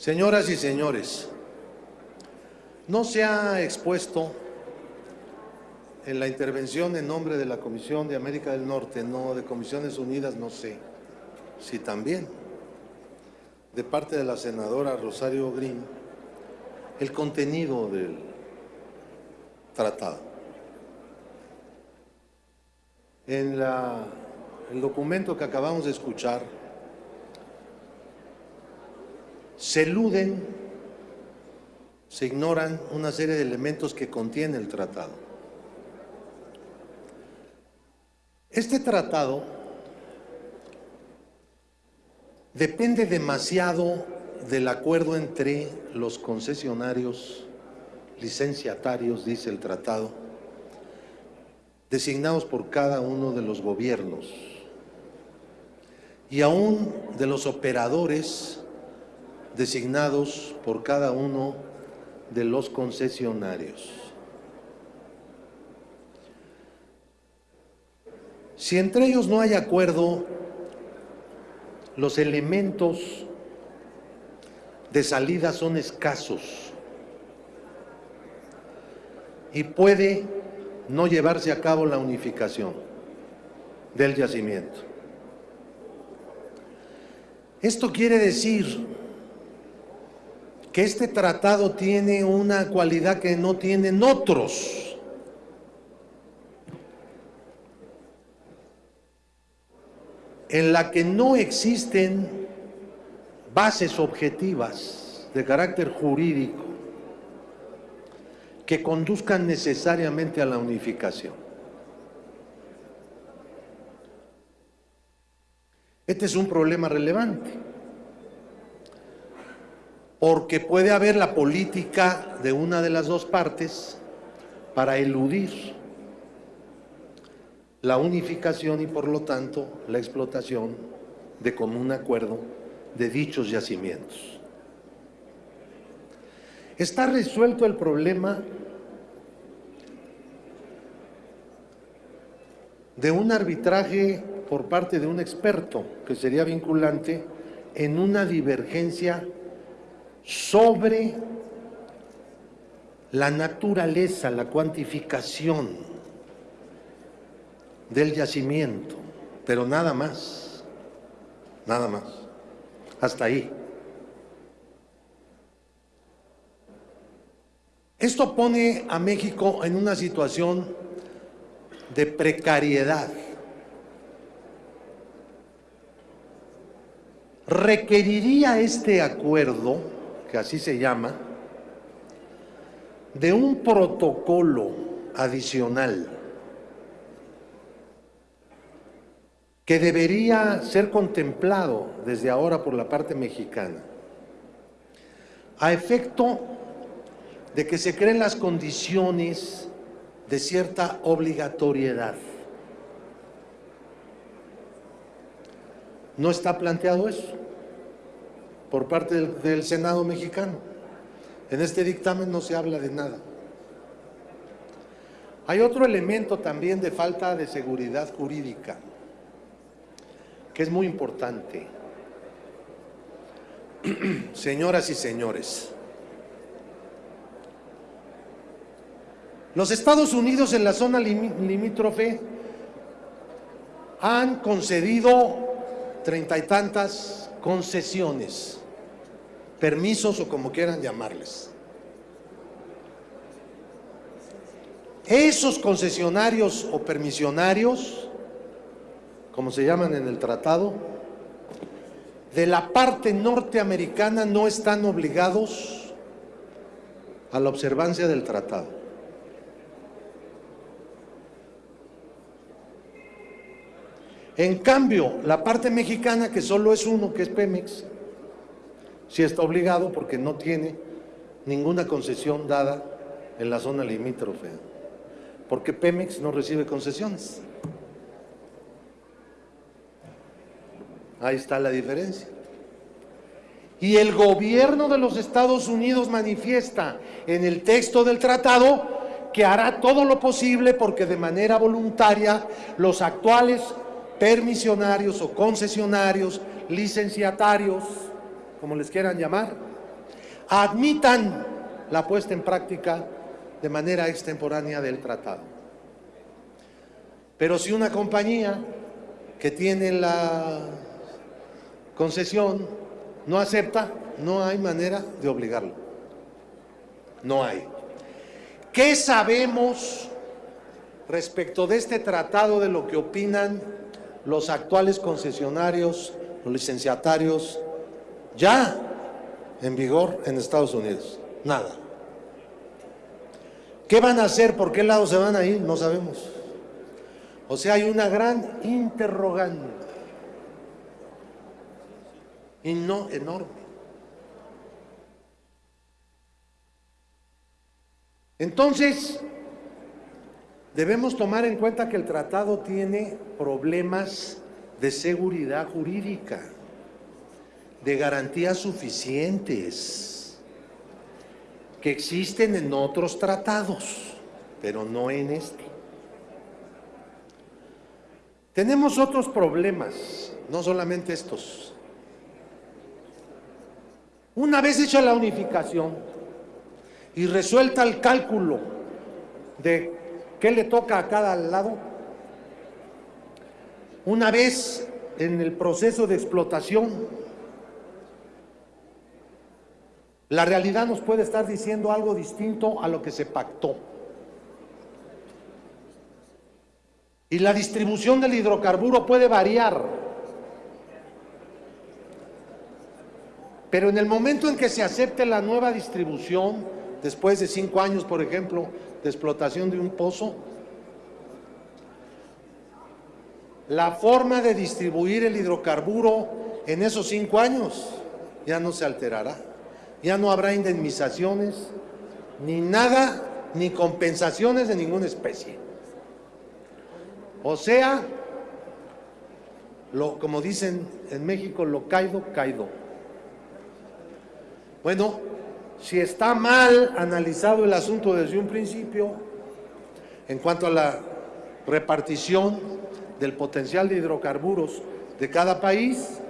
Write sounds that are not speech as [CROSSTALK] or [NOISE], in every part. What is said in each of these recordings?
Señoras y señores, no se ha expuesto en la intervención en nombre de la Comisión de América del Norte, no de Comisiones Unidas, no sé si también, de parte de la senadora Rosario Green, el contenido del tratado. En la, el documento que acabamos de escuchar, se eluden, se ignoran una serie de elementos que contiene el tratado. Este tratado depende demasiado del acuerdo entre los concesionarios, licenciatarios, dice el tratado, designados por cada uno de los gobiernos y aún de los operadores designados por cada uno de los concesionarios. Si entre ellos no hay acuerdo, los elementos de salida son escasos y puede no llevarse a cabo la unificación del yacimiento. Esto quiere decir que este tratado tiene una cualidad que no tienen otros. En la que no existen bases objetivas de carácter jurídico que conduzcan necesariamente a la unificación. Este es un problema relevante porque puede haber la política de una de las dos partes para eludir la unificación y por lo tanto la explotación de común acuerdo de dichos yacimientos. Está resuelto el problema de un arbitraje por parte de un experto que sería vinculante en una divergencia sobre la naturaleza, la cuantificación del yacimiento, pero nada más, nada más, hasta ahí. Esto pone a México en una situación de precariedad. Requeriría este acuerdo que así se llama, de un protocolo adicional que debería ser contemplado desde ahora por la parte mexicana, a efecto de que se creen las condiciones de cierta obligatoriedad. No está planteado eso por parte del, Senado mexicano. En este dictamen no se habla de nada. Hay otro elemento también de falta de seguridad jurídica, que es muy importante. [CLEARS THROAT] Señoras y señores, los Estados Unidos en la zona limítrofe han concedido treinta y tantas concesiones permisos o como quieran llamarles. Esos concesionarios o permisionarios, como se llaman en el tratado, de la parte norteamericana no están obligados a la observancia del tratado. En cambio, la parte mexicana, que solo es uno, que es Pemex, sí está obligado porque no tiene ninguna concesión dada en la zona limítrofe, porque Pemex no recibe concesiones. Ahí está la diferencia. Y el gobierno de los Estados Unidos manifiesta en el texto del tratado que hará todo lo posible porque de manera voluntaria los actuales permisionarios o concesionarios, licenciatarios, como les quieran llamar, admitan la puesta en práctica de manera extemporánea del tratado. Pero si una compañía que tiene la concesión no acepta, no hay manera de obligarlo. No hay. ¿Qué sabemos respecto de este tratado de lo que opinan los actuales concesionarios, los licenciatarios, ya en vigor en Estados Unidos? Nada. ¿Qué van a hacer? ¿Por qué lado se van a ir? No sabemos. O sea, hay una gran interrogante. Y no enorme. Entonces, debemos tomar en cuenta que el tratado tiene problemas de seguridad jurídica, de garantías suficientes, que existen en otros tratados, pero no en este. Tenemos otros problemas, no solamente estos. Una vez hecha la unificación y resuelta el cálculo de qué le toca a cada lado, una vez en el proceso de explotación, la realidad nos puede estar diciendo algo distinto a lo que se pactó. Y la distribución del hidrocarburo puede variar. Pero en el momento en que se acepte la nueva distribución, después de cinco años, por ejemplo, de explotación de un pozo, la forma de distribuir el hidrocarburo en esos cinco años ya no se alterará. Ya no habrá indemnizaciones, ni nada, ni compensaciones de ninguna especie. O sea, lo, como dicen en México, lo caído, caído. Bueno, si está mal analizado el asunto desde un principio, en cuanto a la repartición del potencial de hidrocarburos de cada país,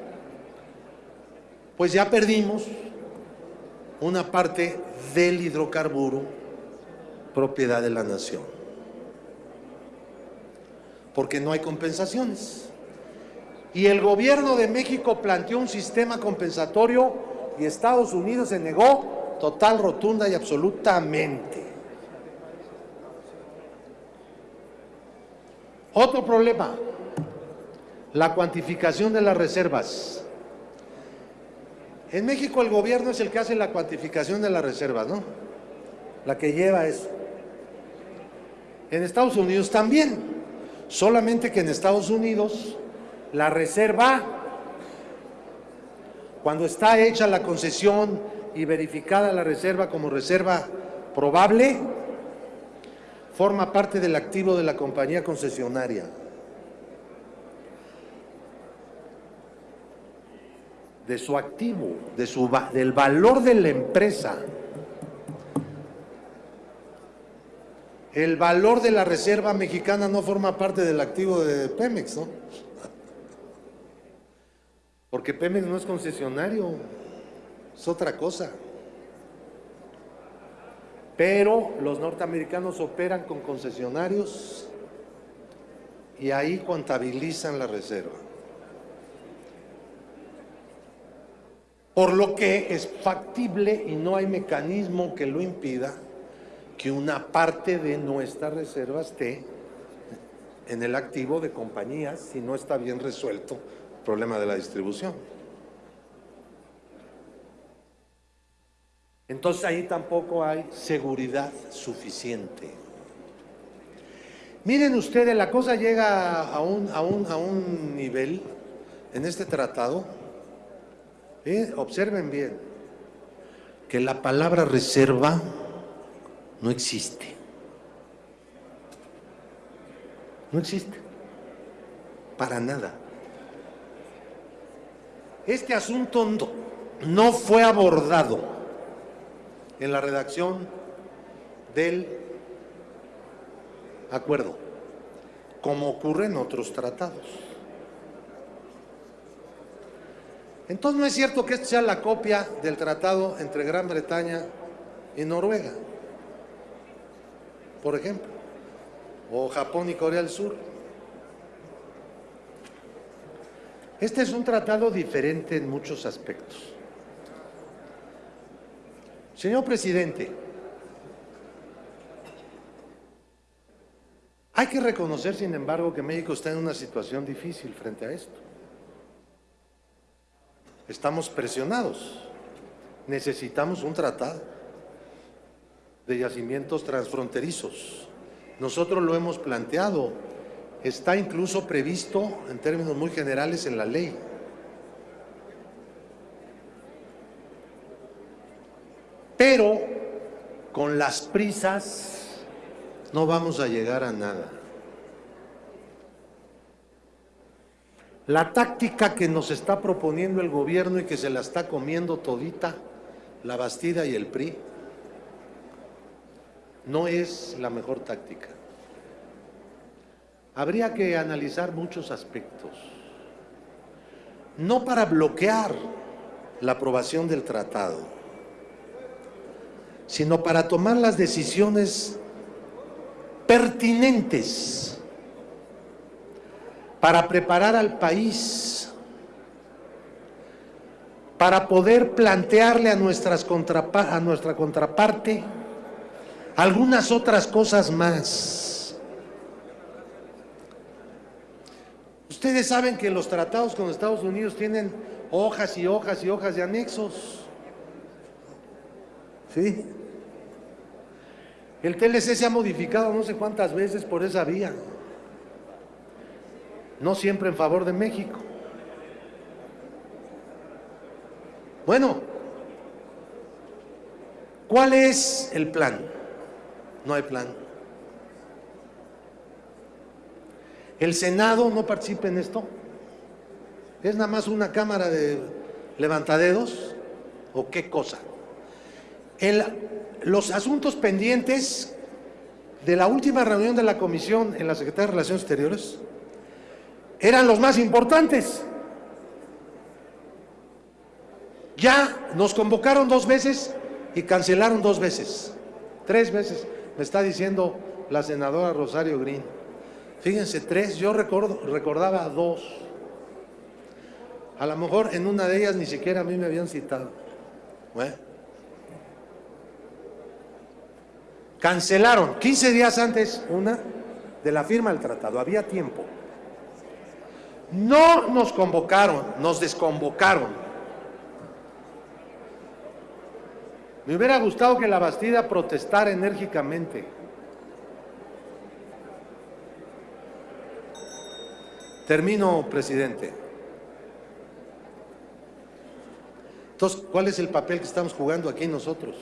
pues ya perdimos una parte del hidrocarburo propiedad de la nación porque no hay compensaciones. Y el gobierno de México planteó un sistema compensatorio y Estados Unidos se negó total, rotunda y absolutamente. Otro problema, la cuantificación de las reservas. En México el gobierno es el que hace la cuantificación de las reservas, ¿no? La que lleva eso. En Estados Unidos también. Solamente que en Estados Unidos la reserva, cuando está hecha la concesión y verificada la reserva como reserva probable, forma parte del activo de la compañía concesionaria. de su activo, de su, del valor de la empresa. el valor de la reserva mexicana no forma parte del activo de Pemex, ¿no? [LAUGHS] Porque Pemex no es concesionario, es otra cosa. Pero los norteamericanos operan con concesionarios y ahí contabilizan la reserva. Por lo que es factible y no hay mecanismo que lo impida que una parte de nuestra reserva esté en el activo de compañías si no está bien resuelto el problema de la distribución. Entonces ahí tampoco hay seguridad suficiente. Miren ustedes, la cosa llega a un, a un, nivel en este tratado, ¿eh? observen bien, que la palabra reserva no existe. No existe. Para nada. Este asunto no fue abordado en la redacción del acuerdo, como ocurre en otros tratados. Entonces no es cierto que esto sea la copia del tratado entre Gran Bretaña y Noruega, por ejemplo, o Japón y Corea del Sur. Este es un tratado diferente en muchos aspectos. Señor presidente, hay que reconocer, sin embargo, que México está en una situación difícil frente a esto. Estamos presionados. Necesitamos un tratado de yacimientos transfronterizos. Nosotros lo hemos planteado está incluso previsto en términos muy generales en la ley. Pero con las prisas no vamos a llegar a nada. La táctica que nos está proponiendo el gobierno y que se la está comiendo todita, la Bastida y el PRI, no es la mejor táctica habría que analizar muchos aspectos. No para bloquear la aprobación del tratado, sino para tomar las decisiones pertinentes para preparar al país, para poder plantearle a, nuestras a nuestra contraparte algunas otras cosas más Ustedes saben que los tratados con Estados Unidos tienen hojas y hojas y hojas de anexos. ¿Sí? El TLC se ha modificado no sé cuántas veces por esa vía. No siempre en favor de México. Bueno, ¿cuál es el plan? No hay plan. ¿El Senado no participa en esto? ¿Es nada más una cámara de levantadedos? ¿O qué cosa? Los asuntos pendientes de la última reunión de la comisión en la Secretaría de Relaciones Exteriores eran los más importantes. Ya nos convocaron dos veces y cancelaron dos veces. Tres veces, me está diciendo la senadora Rosario Green. Fíjense, tres, yo recuerdo, recordaba dos. A lo mejor en una de ellas ni siquiera a mí me habían citado. Cancelaron 15 días antes una de la firma del tratado, había tiempo. No nos convocaron, nos desconvocaron. Me hubiera gustado que la Bastida protestara enérgicamente. Termino, presidente. Entonces, ¿cuál es el papel que estamos jugando aquí nosotros?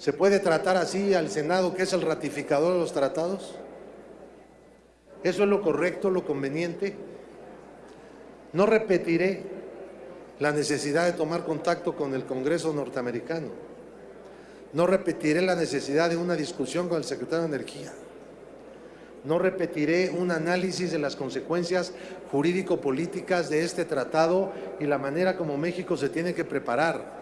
¿Se puede tratar así al Senado, que es el ratificador de los tratados? ¿Eso es lo correcto, lo conveniente? No repetiré la necesidad de tomar contacto con el Congreso norteamericano. No repetiré la necesidad de una discusión con el secretario de Energía. No repetiré un análisis de las consecuencias jurídico-políticas de este tratado y la manera como México se tiene que preparar.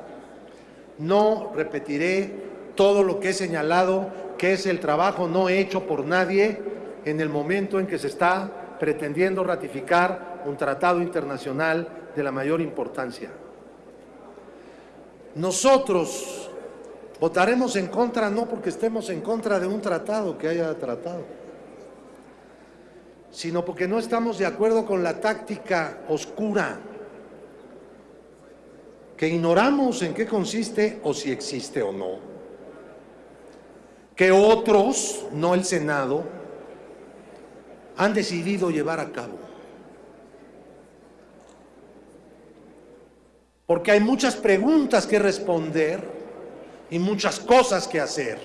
No repetiré todo lo que he señalado, que es el trabajo no hecho por nadie en el momento en que se está pretendiendo ratificar un tratado internacional de la mayor importancia. Nosotros votaremos en contra no porque estemos en contra de un tratado que haya tratado, sino porque no estamos de acuerdo con la táctica oscura, que ignoramos en qué consiste o si existe o no, que otros, no el Senado, han decidido llevar a cabo. Porque hay muchas preguntas que responder y muchas cosas que hacer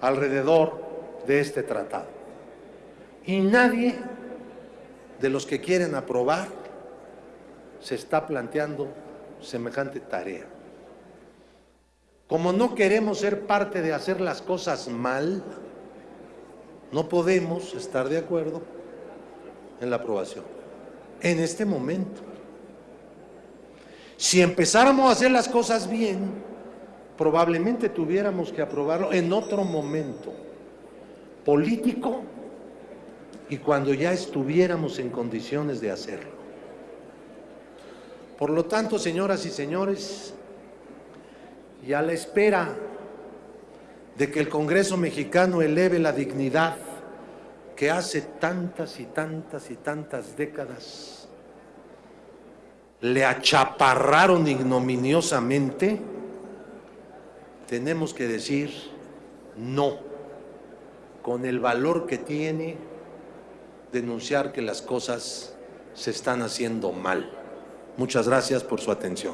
alrededor de este tratado. Y nadie de los que quieren aprobar, se está planteando semejante tarea. Como no queremos ser parte de hacer las cosas mal, no podemos estar de acuerdo en la aprobación. en este momento. Si empezáramos a hacer las cosas bien, probablemente tuviéramos que aprobarlo en otro momento político y cuando ya estuviéramos en condiciones de hacerlo. Por lo tanto, señoras y señores, y a la espera de que el Congreso mexicano eleve la dignidad que hace tantas y tantas y tantas décadas le achaparraron ignominiosamente, tenemos que decir no, con el valor que tiene denunciar que las cosas se están haciendo mal. Muchas gracias por su atención.